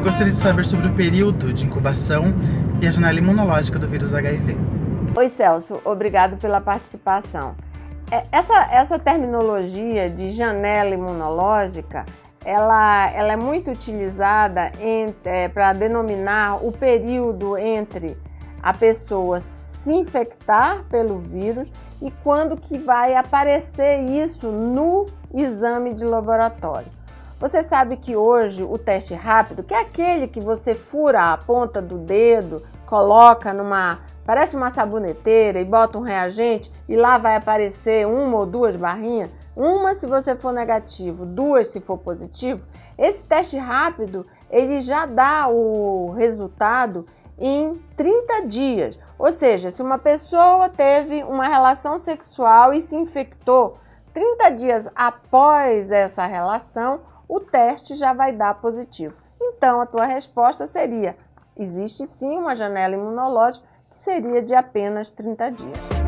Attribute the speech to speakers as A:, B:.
A: Eu gostaria de saber sobre o período de incubação e a janela imunológica do vírus HIV.
B: Oi, Celso. Obrigado pela participação. É, essa, essa terminologia de janela imunológica, ela, ela é muito utilizada é, para denominar o período entre a pessoa se infectar pelo vírus e quando que vai aparecer isso no exame de laboratório. Você sabe que hoje o teste rápido, que é aquele que você fura a ponta do dedo, coloca numa, parece uma saboneteira e bota um reagente e lá vai aparecer uma ou duas barrinhas, uma se você for negativo, duas se for positivo. Esse teste rápido, ele já dá o resultado em 30 dias. Ou seja, se uma pessoa teve uma relação sexual e se infectou 30 dias após essa relação, o teste já vai dar positivo. Então, a tua resposta seria: existe sim uma janela imunológica que seria de apenas 30 dias.